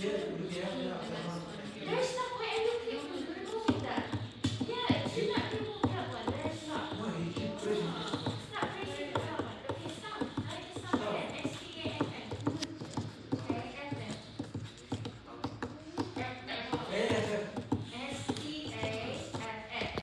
Yeah,